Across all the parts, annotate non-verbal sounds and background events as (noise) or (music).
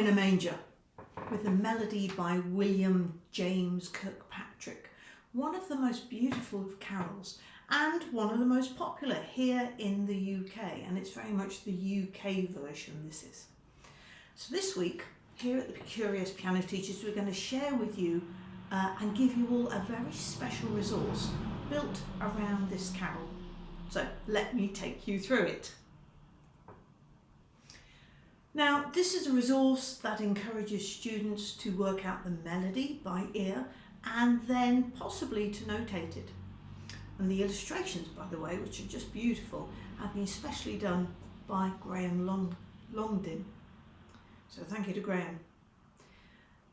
in a Manger with a melody by William James Kirkpatrick, one of the most beautiful of carols and one of the most popular here in the UK and it's very much the UK version this is. So this week here at the Curious Piano Teachers we're going to share with you uh, and give you all a very special resource built around this carol. So let me take you through it. Now this is a resource that encourages students to work out the melody by ear and then possibly to notate it. And the illustrations by the way, which are just beautiful, have been specially done by Graham Long. So thank you to Graham.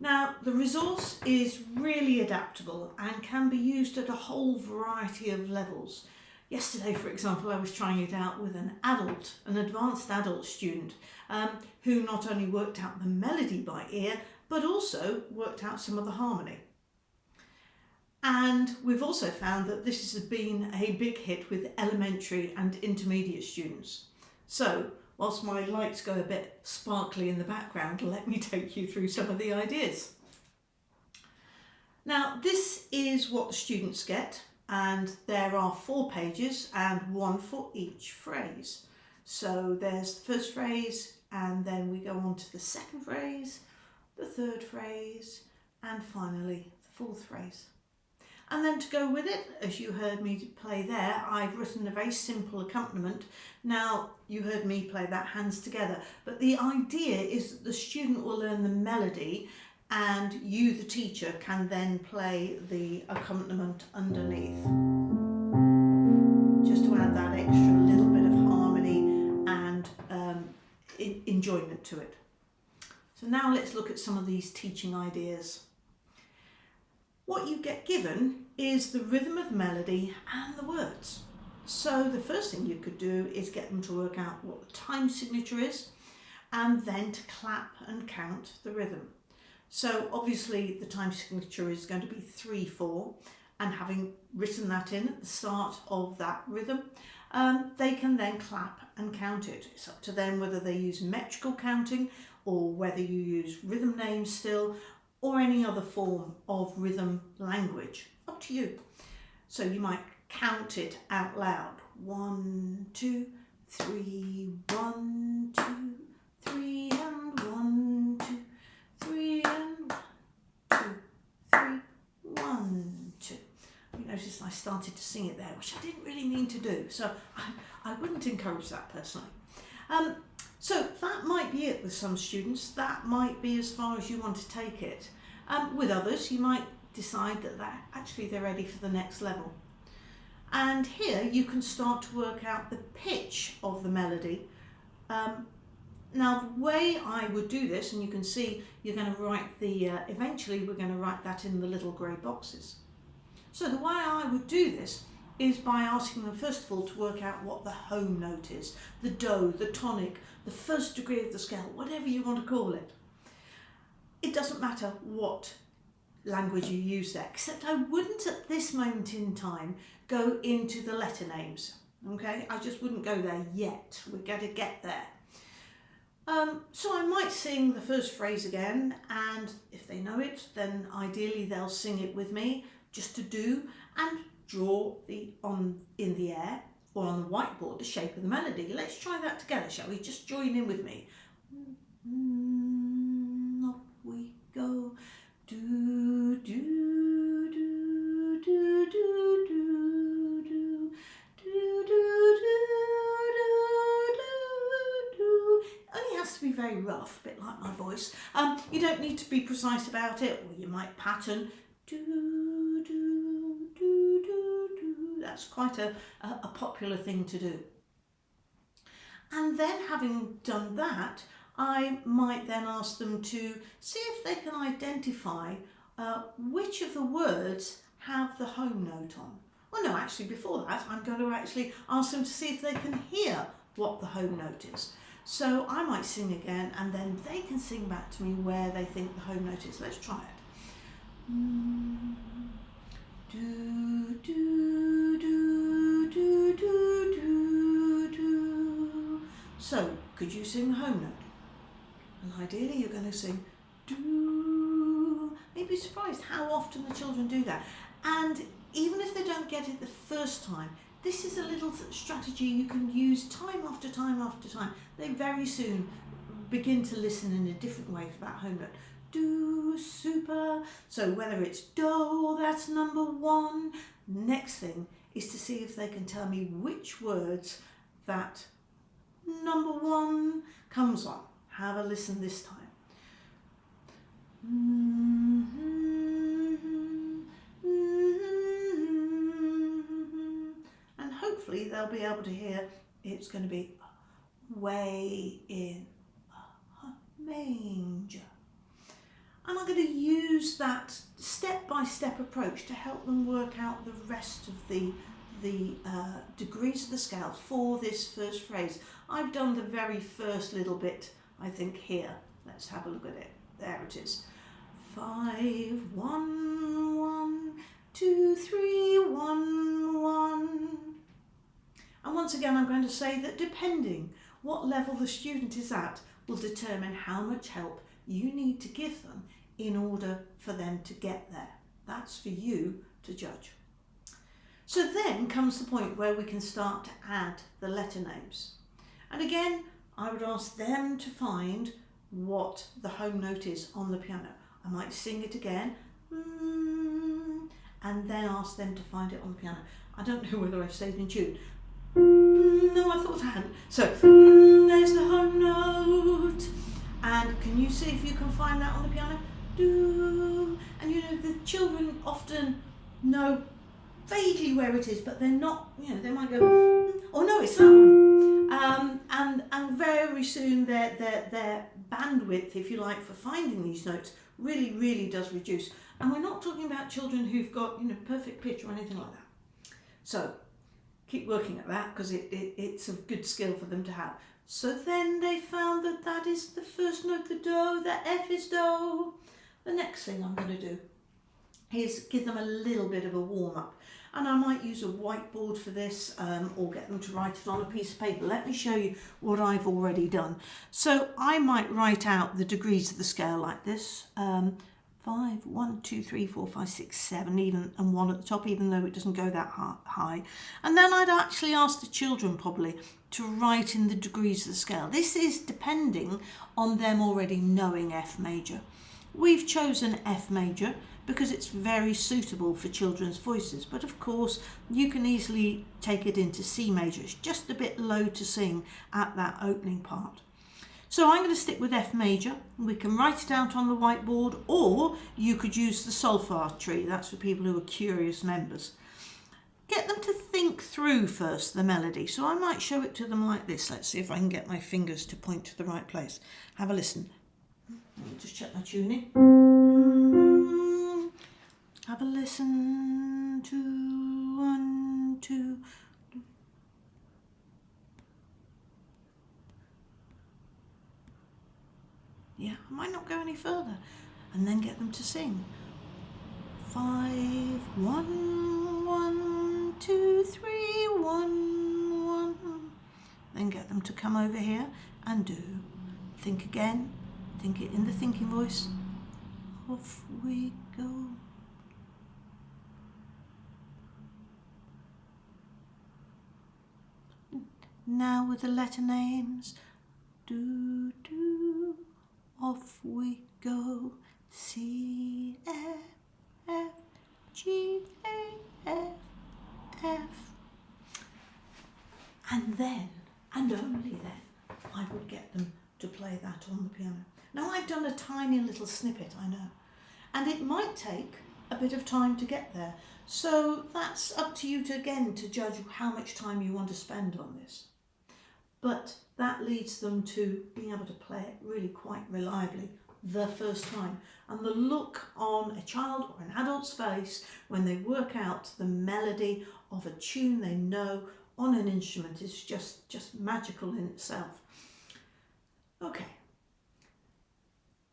Now the resource is really adaptable and can be used at a whole variety of levels Yesterday, for example, I was trying it out with an adult, an advanced adult student, um, who not only worked out the melody by ear, but also worked out some of the harmony. And we've also found that this has been a big hit with elementary and intermediate students. So, whilst my lights go a bit sparkly in the background, let me (laughs) take you through some of the ideas. Now, this is what the students get and there are four pages and one for each phrase. So there's the first phrase and then we go on to the second phrase, the third phrase and finally the fourth phrase. And then to go with it, as you heard me play there, I've written a very simple accompaniment. Now, you heard me play that hands together, but the idea is that the student will learn the melody and you, the teacher, can then play the accompaniment underneath. Just to add that extra little bit of harmony and um, enjoyment to it. So now let's look at some of these teaching ideas. What you get given is the rhythm of the melody and the words. So the first thing you could do is get them to work out what the time signature is and then to clap and count the rhythm. So obviously the time signature is going to be 3-4 and having written that in at the start of that rhythm, um, they can then clap and count it. It's up to them whether they use metrical counting or whether you use rhythm names still or any other form of rhythm language. Up to you. So you might count it out loud. One, two, three, one, two, three, and one, two, three, noticed I started to sing it there, which I didn't really mean to do. So (laughs) I, I wouldn't encourage that personally. Um, so that might be it with some students. That might be as far as you want to take it. Um, with others, you might decide that, that actually they're ready for the next level. And here you can start to work out the pitch of the melody. Um, now the way I would do this, and you can see you're going to write the, uh, eventually we're going to write that in the little grey boxes. So the way I would do this is by asking them first of all to work out what the home note is, the do, the tonic, the first degree of the scale, whatever you want to call it. It doesn't matter what language you use there, except I wouldn't at this moment in time go into the letter names. Okay, I just wouldn't go there yet. We're going to get there. Um, so I might sing the first phrase again and if they know it then ideally they'll sing it with me just to do and draw the on in the air or on the whiteboard the shape of the melody. Let's try that together, shall we? Just join in with me. Mm, up we go. Do, do, do, do, do, do, do, do, do, do, Only has to be very rough, a bit like my voice. Um, you don't need to be precise about it, or you might pattern. Quite a, a, popular thing to do. And then having done that, I might then ask them to see if they can identify uh, which of the words have the home note on. Well, no, actually, before that, I'm going to actually ask them to see if they can hear what the home note is. So I might sing again and then they can sing back to me where they think the home note is. Let's try it. Mm, could you sing home note? And ideally you're going to sing do. You'd be surprised how often the children do that. And even if they don't get it the first time, this is a little strategy you can use time after time after time. They very soon begin to listen in a different way for that home note. Do, super. So whether it's do, that's number one. Next thing is to see if they can tell me which words that number one comes on. Have a listen this time. Mm-hmm, mm-hmm, mm-hmm, and hopefully they'll be able to hear it's going to be way in a manger. And I'm going to use that step-by-step -step approach to help them work out the rest of the, the uh, degrees of the scale for this first phrase. I've done the very first little bit, I think, here. Let's have a look at it. There it is. Five, one, one, two, three, one, one. And once again, I'm going to say that depending what level the student is at will determine how much help you need to give them in order for them to get there. That's for you to judge. So then comes the point where we can start to add the letter names. And again, I would ask them to find what the home note is on the piano. I might sing it again mm, and then ask them to find it on the piano. I don't know whether I've stayed in tune. Mm, no, I thought I hadn't. So, mm, there's the home note. And can you see if you can find that on the piano? Do. And you know, the children often know vaguely where it is, but they're not, you know, they might go, mm, oh no, it's that one. Um, and, and very soon their, their, their bandwidth, if you like, for finding these notes really, really does reduce. And we're not talking about children who've got, you know, perfect pitch or anything like that. So keep working at that because it, it, it's a good skill for them to have. So then they found that that is the first note, the do, the F is do. The next thing I'm going to do is give them a little bit of a warm up and I might use a whiteboard for this um, or get them to write it on a piece of paper. Let me show you what I've already done. So I might write out the degrees of the scale like this. Um, five, one, two, three, four, five, six, seven, even, and one at the top, even though it doesn't go that high. And then I'd actually ask the children probably to write in the degrees of the scale. This is depending on them already knowing F major. We've chosen F major because it's very suitable for children's voices. But of course, you can easily take it into C major. It's just a bit low to sing at that opening part. So I'm going to stick with F major. We can write it out on the whiteboard or you could use the solfa tree. That's for people who are curious members. Get them to think through first the melody. So I might show it to them like this. Let's see if I can get my fingers to point to the right place. Have a listen. Let me just check my tuning. Have a listen to one, two. Yeah, I might not go any further. And then get them to sing. Five, one, one, two, three, one, one. Then get them to come over here and do. Think again. Think it in the thinking voice. Off we go. Now with the letter names, do do, off we go. C F F G A F F. And then, and only then, I would get them to play that on the piano. Now I've done a tiny little snippet, I know, and it might take a bit of time to get there. So that's up to you to again to judge how much time you want to spend on this but that leads them to being able to play it really quite reliably the first time. And the look on a child or an adult's face when they work out the melody of a tune they know on an instrument is just, just magical in itself. Okay.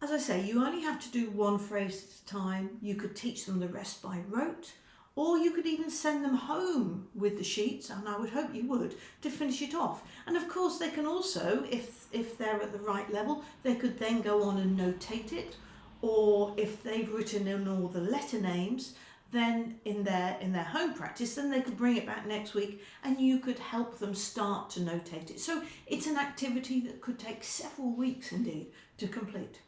As I say, you only have to do one phrase at a time. You could teach them the rest by rote, or you could even send them home with the sheets and I would hope you would to finish it off. And of course they can also if if they're at the right level they could then go on and notate it. Or if they've written in all the letter names then in their in their home practice then they could bring it back next week and you could help them start to notate it. So it's an activity that could take several weeks indeed to complete.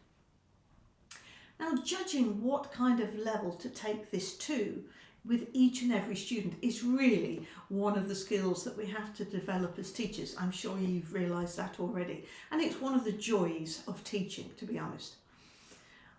Now judging what kind of level to take this to with each and every student is really one of the skills that we have to develop as teachers. I'm sure you've realised that already. And it's one of the joys of teaching, to be honest.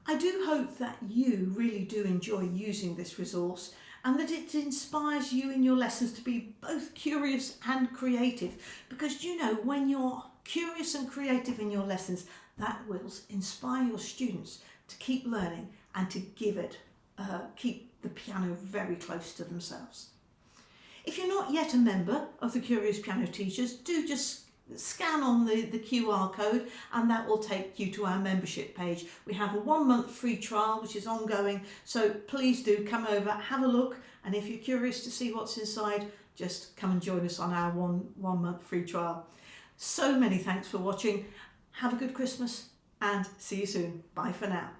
I do hope that you really do enjoy using this resource and that it inspires you in your lessons to be both curious and creative because you know when you're curious and creative in your lessons that will inspire your students to keep learning and to give it uh, keep the piano very close to themselves. If you're not yet a member of the Curious Piano Teachers, do just scan on the, the QR code and that will take you to our membership page. We have a one month free trial which is ongoing so please do come over, have a look and if you're curious to see what's inside just come and join us on our one, one month free trial. So many thanks for watching, have a good Christmas and see you soon. Bye for now.